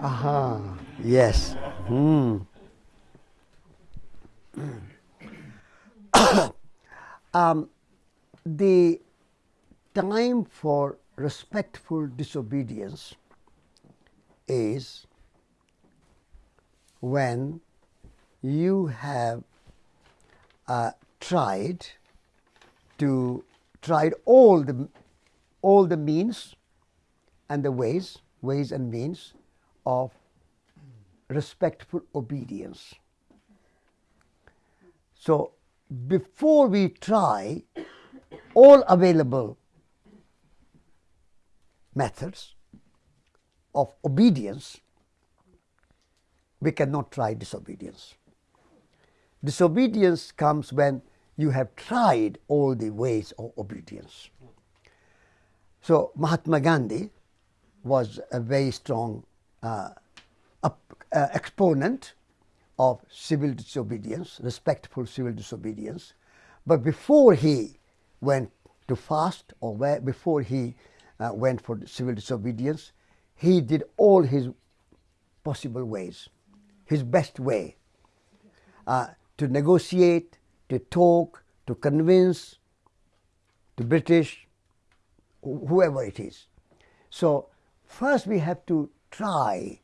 Aha, yes. Hmm. um, the time for respectful disobedience is when you have uh, tried to tried all the all the means and the ways ways and means of respectful obedience so before we try all available methods of obedience, we cannot try disobedience. Disobedience comes when you have tried all the ways of obedience. So, Mahatma Gandhi was a very strong uh, uh, exponent of civil disobedience, respectful civil disobedience. But before he went to fast or where, before he uh, went for civil disobedience, he did all his possible ways, his best way uh, to negotiate, to talk, to convince the British, whoever it is. So, first we have to try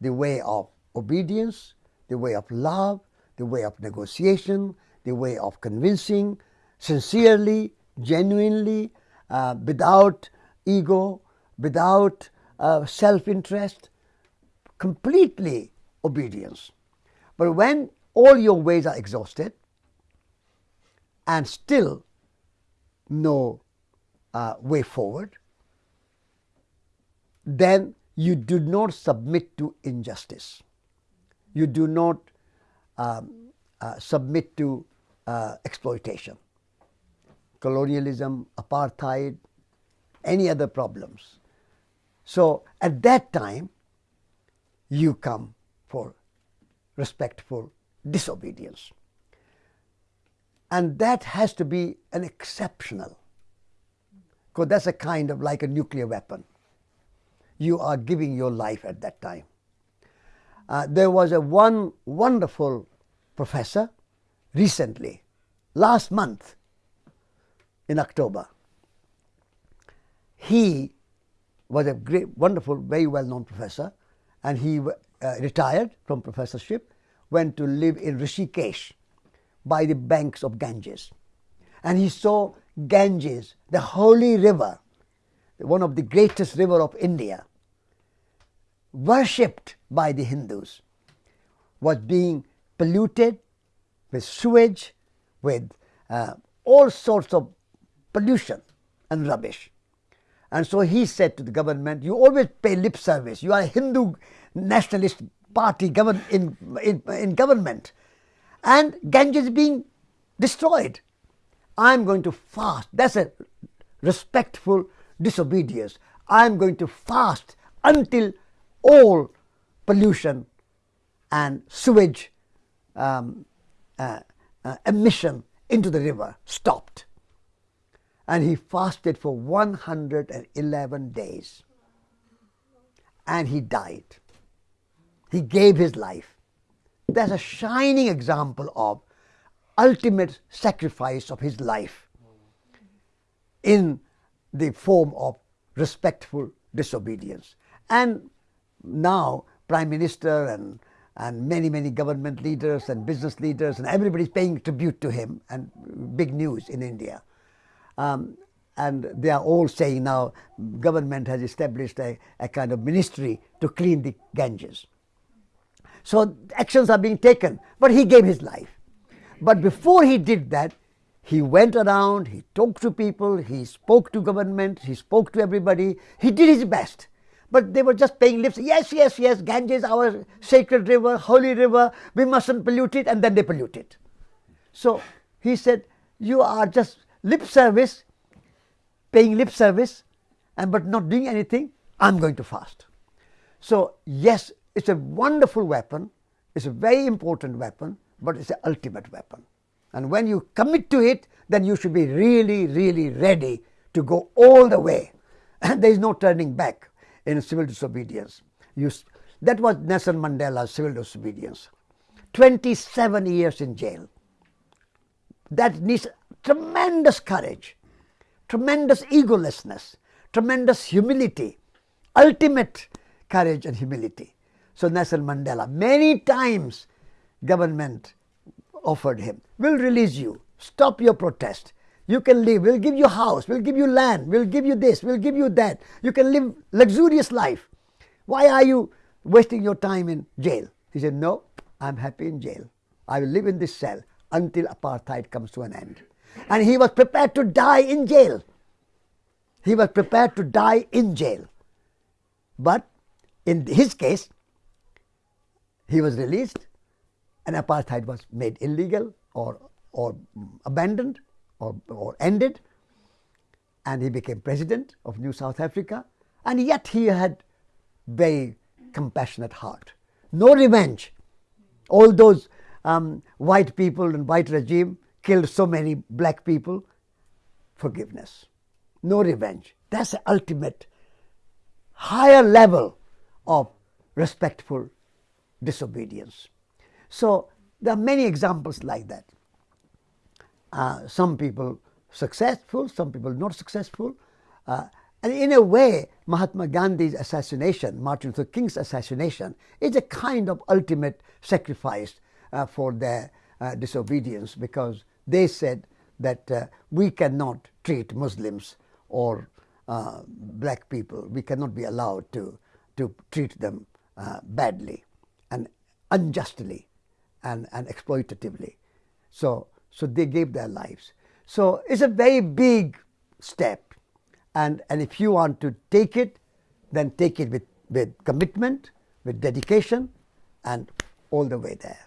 the way of obedience, the way of love, the way of negotiation, the way of convincing, sincerely, genuinely, uh, without ego, without uh, self interest, completely obedience. But when all your ways are exhausted and still no uh, way forward, then you do not submit to injustice. You do not um, uh, submit to uh, exploitation, colonialism, apartheid, any other problems. So at that time, you come for respectful disobedience. And that has to be an exceptional, because that's a kind of like a nuclear weapon. You are giving your life at that time. Uh, there was a one wonderful professor recently, last month in October. He was a great, wonderful, very well known professor, and he uh, retired from professorship, went to live in Rishikesh by the banks of Ganges. And he saw Ganges, the holy river, one of the greatest river of India, worshipped by the Hindus, was being polluted with sewage, with uh, all sorts of pollution and rubbish. And so he said to the government, You always pay lip service. You are a Hindu nationalist party govern, in, in, in government. And Ganges is being destroyed. I'm going to fast. That's a respectful disobedience. I'm going to fast until all pollution and sewage um, uh, uh, emission into the river stopped and he fasted for 111 days and he died. He gave his life. That's a shining example of ultimate sacrifice of his life in the form of respectful disobedience. And now, Prime Minister and, and many, many government leaders and business leaders and everybody is paying tribute to him, and big news in India. Um, and they are all saying now government has established a, a kind of ministry to clean the Ganges. So actions are being taken, but he gave his life. But before he did that, he went around, he talked to people, he spoke to government, he spoke to everybody, he did his best. But they were just paying lips. Yes, yes, yes, Ganges, our sacred river, holy river, we mustn't pollute it, and then they pollute it. So he said, You are just lip service, paying lip service, and but not doing anything, I'm going to fast. So, yes, it's a wonderful weapon, it's a very important weapon, but it's the ultimate weapon. And when you commit to it, then you should be really, really ready to go all the way. And there is no turning back in civil disobedience. You, that was Nelson Mandela's civil disobedience. 27 years in jail. That needs tremendous courage, tremendous egolessness, tremendous humility, ultimate courage and humility. So Nelson Mandela, many times government offered him, we'll release you, stop your protest. You can live, we'll give you house, we'll give you land, we'll give you this, we'll give you that. You can live luxurious life. Why are you wasting your time in jail? He said, no, I'm happy in jail. I will live in this cell until apartheid comes to an end. And he was prepared to die in jail. He was prepared to die in jail. But in his case, he was released and apartheid was made illegal or, or abandoned or, or ended and he became president of New South Africa and yet he had very compassionate heart. No revenge. All those um, white people and white regime killed so many black people. Forgiveness. No revenge. That's the ultimate higher level of respectful disobedience. So there are many examples like that. Uh, some people successful, some people not successful. Uh, and in a way, Mahatma Gandhi's assassination, Martin Luther King's assassination, is a kind of ultimate sacrifice uh, for their uh, disobedience because they said that uh, we cannot treat Muslims or uh, black people, we cannot be allowed to, to treat them badly and unjustly and, and exploitatively. So, so they gave their lives. So it's a very big step. And, and if you want to take it, then take it with, with commitment, with dedication, and all the way there.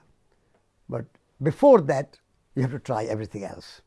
But before that, you have to try everything else.